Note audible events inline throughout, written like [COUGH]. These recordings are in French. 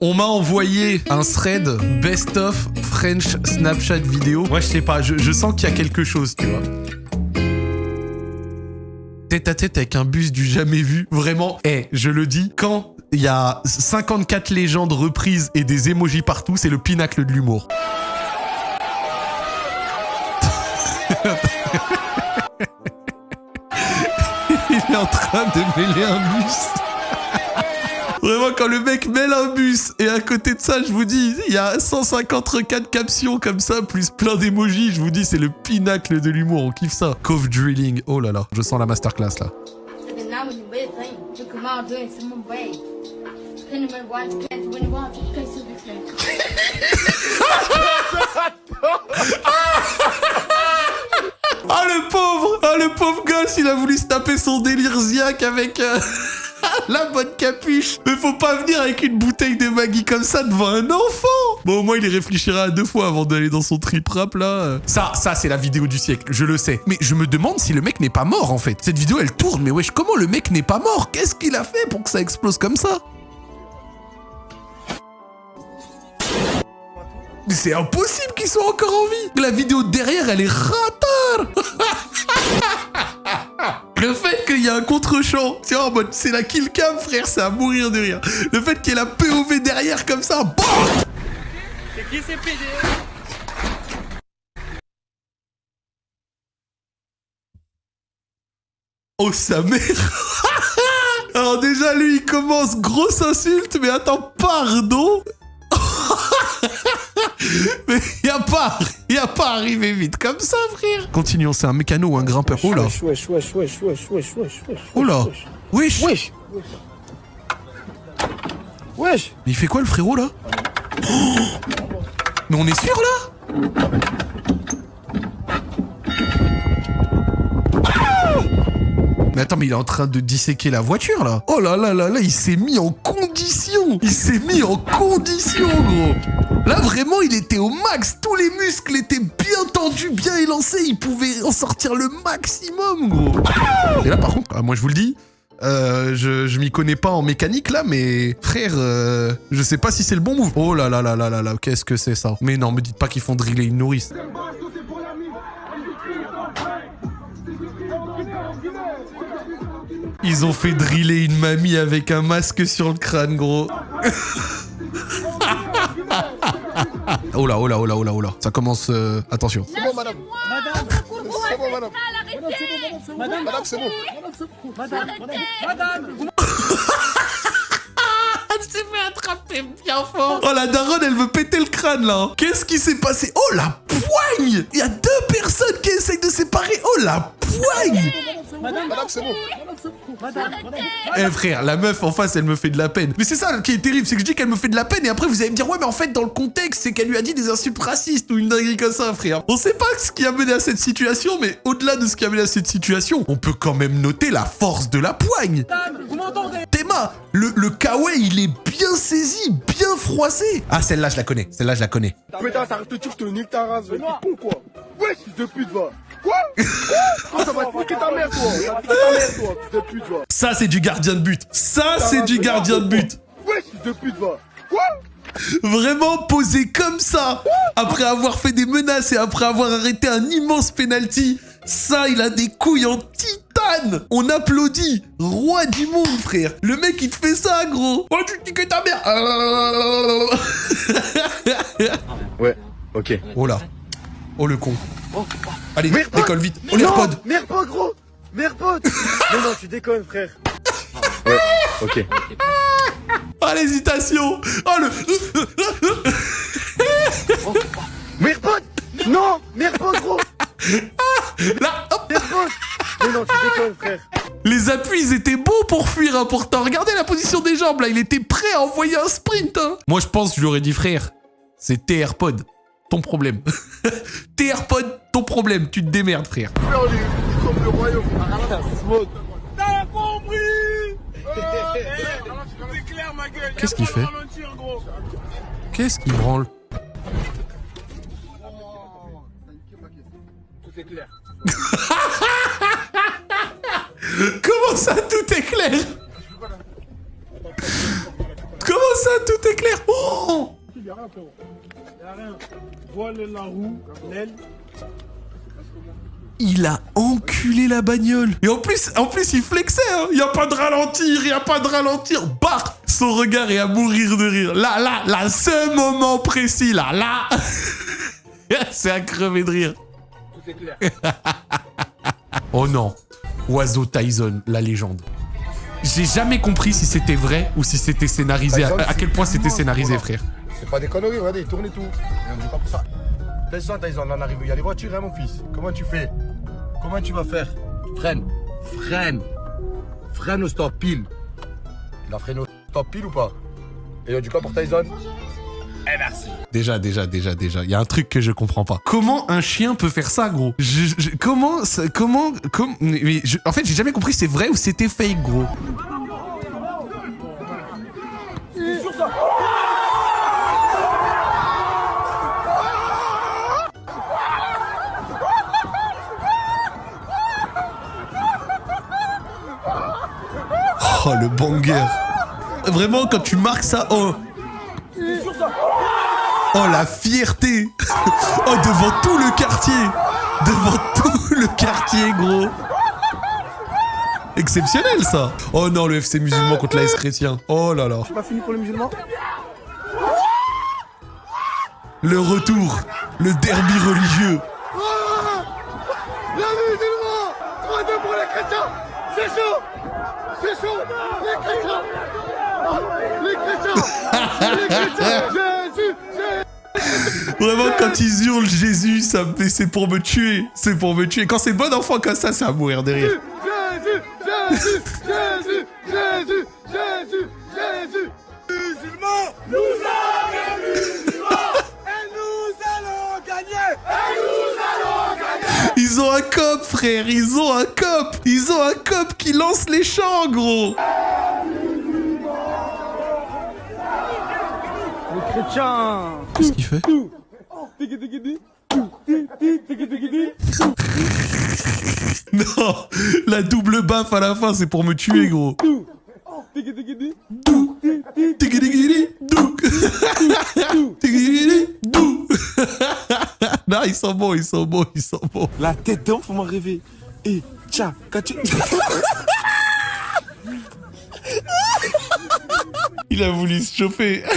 On m'a envoyé un thread best of French Snapchat vidéo. Moi, je sais pas, je, je sens qu'il y a quelque chose, tu vois. Tête à tête avec un bus du jamais vu. Vraiment, eh, je le dis, quand il y a 54 légendes reprises et des emojis partout, c'est le pinacle de l'humour. [LAUGHS] il est en train de mêler un bus. Vraiment, quand le mec mêle un bus et à côté de ça, je vous dis, il y a 150 requêtes captions comme ça, plus plein d'émojis. Je vous dis, c'est le pinacle de l'humour. On kiffe ça. Cove drilling. Oh là là, je sens la masterclass là. [LAUGHS] Ah le pauvre Ah le pauvre gosse, il a voulu se taper son délire ziac avec euh, [LAUGHS] la bonne capuche. Mais faut pas venir avec une bouteille de Maggie comme ça devant un enfant. Bon au moins il y réfléchira deux fois avant d'aller dans son trip rap là. Ça, ça c'est la vidéo du siècle, je le sais. Mais je me demande si le mec n'est pas mort en fait. Cette vidéo elle tourne, mais wesh comment le mec n'est pas mort? Qu'est-ce qu'il a fait pour que ça explose comme ça? C'est impossible qu'il soit encore en vie La vidéo derrière, elle est ratard [LAUGHS] Le fait y a un contre-champ, c'est en mode, c'est la kill cam, frère, c'est à mourir de rire. Le fait qu'il y ait la POV derrière comme ça, BAM! C'est qui ces PD Oh sa mère! [LAUGHS] Alors déjà, lui, il commence grosse insulte, mais attends, pardon Mais y a pas, y a pas arrivé vite comme ça, frère. Continuons, c'est un mécano ou un grimpeur. Oh là. Wesh, wesh, wesh, wesh, wesh, wesh, wesh, wesh. Oh. Wesh. Wesh. Wesh. Mais il fait quoi le frérot là? Oh [GASPS] Mais on est sûr là? Mais attends, mais il est en train de disséquer la voiture là. Oh là là là là, il s'est mis en condition. Il s'est mis en condition, gros. Là vraiment, il était au max. Tous les muscles étaient bien tendus, bien élancés. Il pouvait en sortir le maximum, gros. Et là, par contre, ah, moi je vous le dis, euh, je, je m'y connais pas en mécanique là, mais frère, euh, je sais pas si c'est le bon move. Oh là là là là là là, qu'est-ce que c'est ça? Mais non, me dites pas qu'ils font driller une nourrice. Ils ont fait driller une mamie avec un masque sur le crâne, gros. [LAUGHS] oh là, oh là, oh là, oh là, oh là. Ça commence. euh, attention. C'est bon, madame. C'est bon, madame. Madame, Madame, c'est bon. madame, madame, Elle s'est fait attraper bien fort. Oh la daronne, elle veut péter le crâne là. Qu'est-ce qui s'est passé? Oh la poigne Il y a deux personnes qui essayent de séparer. Oh la poigne Madame, c'est bon. Eh frère, la meuf en face, elle me fait de la peine. Mais c'est ça qui est terrible, c'est que je dis qu'elle me fait de la peine et après vous allez me dire ouais mais en fait dans le contexte c'est qu'elle lui a dit des insultes racistes ou une dinguerie comme ça frère. On sait pas ce qui a mené à cette situation mais au-delà de ce qui a mené à cette situation, on peut quand même noter la force de la poigne. vous m'entendez Théma, le, le kawaii il est bien saisi, bien froissé. Ah celle-là je la connais, celle-là je la connais. Putain, ça dire, je te quoi. De pute, va. Quoi Quoi Ça va te niquer ta mère, toi. Ça va te niquer ta mère, toi, fils de pute, va. Ça c'est du gardien de but. Ça c'est du gardien de but. Fils de pute, va. Quoi Vraiment posé comme ça, après avoir fait des menaces et après avoir arrêté un immense penalty, ça, il a des couilles en titane On applaudit Roi du monde, frère Le mec, il te fait ça, gros Oh, tu dis que ta mère Ouais, ok. Oh là Oh, le con Allez, Merde. décolle vite Oh, Merde pas, gros Merde pas [LAUGHS] Non, non, tu déconnes, frère. Ouais, ok. Oh, l'hésitation Oh, le... Merde pas Non Merde pas, gros Là, hop Merde pas Non, tu déconnes, frère. Les appuis, ils étaient beaux pour fuir, hein, pourtant. Regardez la position des jambes, là. Il était prêt à envoyer un sprint, hein. Moi, je pense, je lui aurais dit, frère, c'est tes AirPods. Ton problème. [LAUGHS] tes AirPods, ton problème. Tu te démerdes, frère. Frère, on est comme le royaume. Smoke. T'as compris [LAUGHS] C'est clair ma gueule Qu'est-ce qu'il fait Qu'est-ce qui branle Tout est clair [LAUGHS] Comment ça, tout est clair Comment ça, tout est clair Oh Il a rien, frérot. Y'a rien. Voile la roue, l'aile. Il a enculé la bagnole. Et en plus, en plus, il flexait. Hein. Il y a pas de ralentir, il y a pas de ralentir. Bah, son regard est à mourir de rire. Là, là, là, ce moment précis, là, là. [LAUGHS] C'est à crever de rire. Tout est clair. Oh non, Oiseau Tyson, la légende. J'ai jamais compris si c'était vrai ou si c'était scénarisé. À, Tyson, à quel point c'était scénarisé, voilà. frère. C'est pas des conneries, regardez, il tourne et tout. Et on dit pas pour ça. Descends, Tyson, on en arrive. Il y a les voitures, hein, mon fils. Comment tu fais? Comment tu vas faire? Freine. Freine. Freine au stop pile. Il a freiné au stop pile ou pas? Et on dit quoi pour Tyson Déjà, déjà, déjà, déjà. Il y a un truc que je comprends pas. Comment un chien peut faire ça, gros? Je, je- Comment, ça- comment, comme, mais je- en fait, j'ai jamais compris si c'est vrai ou c'était fake, gros? Oh, le banger. Vraiment, quand tu marques ça, oh. Oh, la fierté. [LAUGHS] Oh, devant tout le quartier. Devant tout le quartier, gros. Exceptionnel, ça. Oh non, le FC musulman contre l'AS chrétien. Oh là là. C'est pas fini pour les musulmans Le retour. Le derby religieux. La musulman 3-2 pour les chrétiens C'est chaud Les chrétiens Les chrétiens Vraiment, quand ils hurlent Jésus, ça me... c'est pour me tuer. C'est pour me tuer. Quand c'est bon enfant comme ça, c'est à mourir de rire. Jésus Jésus Ils ont un cop, frère. Ils ont un cop. Ils ont un cop qui lance les chants, gros. Les chrétiens. Qu'est-ce qu'il fait Non, la double baffe à la fin, c'est pour me tuer, gros. Non, ils sont bons, ils sont bons, ils sont bons. La tête d'enfant m'a rêvé. Et tiens, quand tu. Il a voulu se chauffer. [LAUGHS]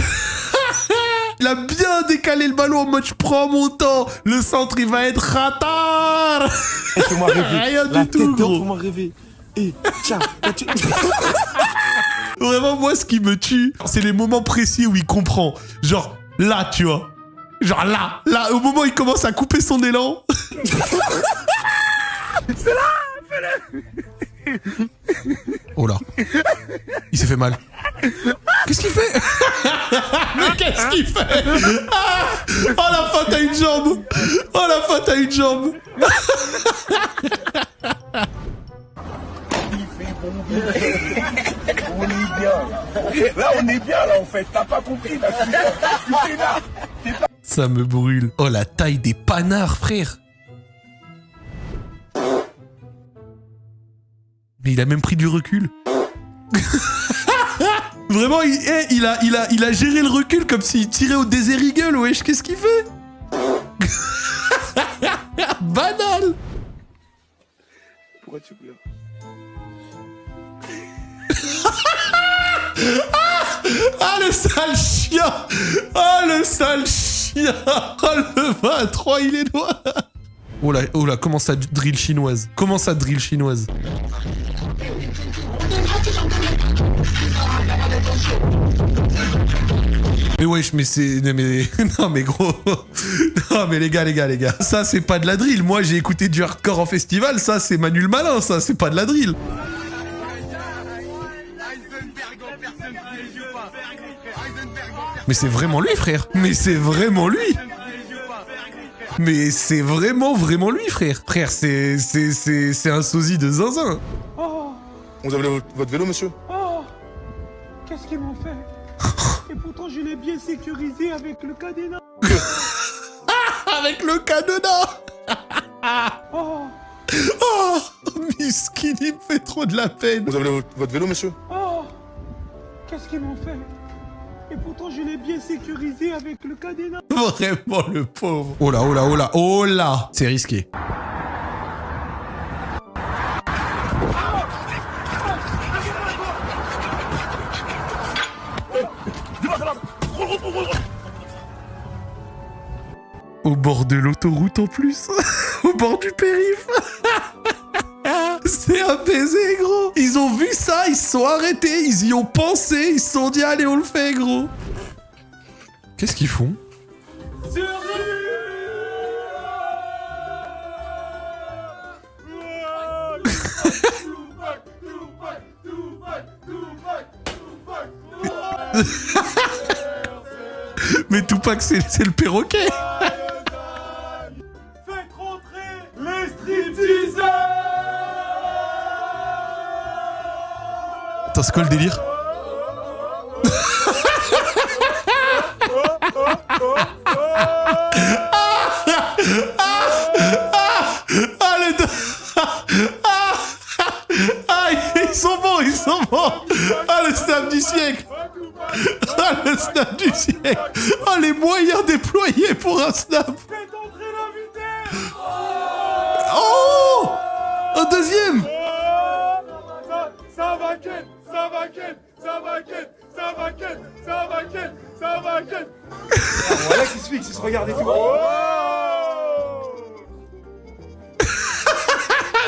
Il a bien décalé le ballon en mode je prends mon temps. Le centre, il va être ratar. tu m'as [LAUGHS] rêvé. Rien La du tout, gros. m'a rêvé. Et quand tu. [LAUGHS] Vraiment, moi, ce qui me tue, c'est les moments précis où il comprend. Genre, là, tu vois. Genre là, là, au moment où il commence à couper son élan. [LAUGHS] c'est là, fais-le. Oh là. Il s'est fait mal. Qu'est-ce qu'il fait? [LAUGHS] Mais qu'est-ce qu'il fait? Ah Oh la faute à une jambe. Oh la faute à une jambe. On est bien. Là on est bien là en fait. T'as pas compris là là Ça me brûle. Oh la taille des panards, frère. Mais il a même pris du recul. [LAUGHS] Vraiment, il, eh, il a, il, a, il a géré le recul comme s'il tirait au désert eagle, wesh. Qu'est-ce qu'il fait? [LAUGHS] Banal Pourquoi tu pleures? [LAUGHS] Ah, le sale chien Ah, le sale chien Oh, le 23, il est noir Oh là, oh là, comment ça drill chinoise? Comment ça drill chinoise? Mais wesh, mais c'est... Mais... [LAUGHS] Non mais gros... Non mais les gars, les gars, les gars. Ça c'est pas de la drill. Moi j'ai écouté du hardcore en festival, ça c'est Manu le Malin, ça c'est pas de la drill. Mais c'est vraiment lui frère. Mais c'est vraiment lui. Mais c'est vraiment, vraiment lui frère. Frère, c'est... C'est c'est- c'est un sosie de zinzin. Vous avez votre- votre vélo, monsieur Oh Qu'est-ce qu'ils m'ont fait Et pourtant je l'ai bien sécurisé avec le cadenas. [LAUGHS] Avec le cadenas Oh [LAUGHS] Oh Miskin, il me fait trop de la peine. Vous avez votre- votre vélo, monsieur Oh Qu'est-ce qu'ils m'ont fait Et pourtant, je l'ai bien sécurisé avec le cadenas. [LAUGHS] Vraiment le pauvre. Oh là, oh là, oh là, oh là C'est risqué. Au bord de l'autoroute en plus. [LAUGHS] Au bord du périph. [LAUGHS] C'est un baiser, gros. Ils ont vu ça, ils se sont arrêtés, ils y ont pensé, ils se sont dit, allez, on le fait, gros. Qu'est-ce qu'ils font? [LAUGHS] [LAUGHS] Mais Tupac, c'est c'est le perroquet. [LAUGHS] C'est quoi le délire Ah, les deux Ah, ah, ils sont bons, ils sont bons Ah, le snap du siècle Ah, le snap du siècle Ah, les moyens déployés pour un snap Oh Un deuxième ça va ken, ça va ken, ça va ken Voilà qui se fixe, il se regarde et tout. Oh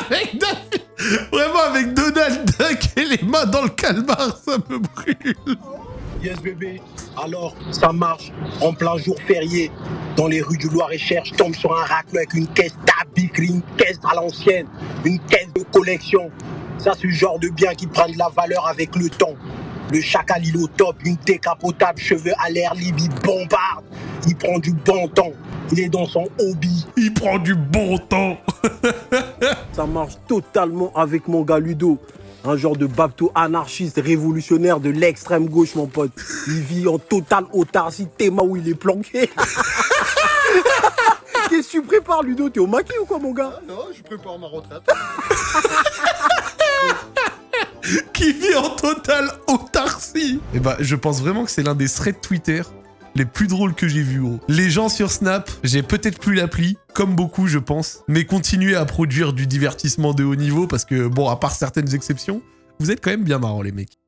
[LAUGHS] Vraiment avec Donald Duck et les mains dans le calmar, ça me brûle. Yes bébé, alors ça marche en plein jour férié dans les rues du Loir-et-Cher. Je tombe sur un racleux avec une caisse d'habits, une caisse à l'ancienne, une caisse de collection. Ça c'est le genre de bien qui prend de la valeur avec le temps. Le chacal il est au top, une décapotable, cheveux à l'air libre, il bombarde, il prend du bon temps, il est dans son hobby. Il prend du bon temps. [LAUGHS] Ça marche totalement avec mon gars Ludo. Un genre de babto anarchiste révolutionnaire de l'extrême gauche, mon pote. Il vit en totale autarcie, Théma où il est planqué. [LAUGHS] Qu'est-ce que tu prépares, Ludo? T'es au maquis ou quoi, mon gars? Non, je prépare ma retraite. [LAUGHS] [LAUGHS] qui vit en totale autarcie. Et bah, je pense vraiment que c'est l'un des threads Twitter les plus drôles que j'ai vus, gros. Les gens sur Snap, j'ai peut-être plus l'appli, comme beaucoup, je pense, mais continuez à produire du divertissement de haut niveau parce que, bon, à part certaines exceptions, vous êtes quand même bien marrants, les mecs.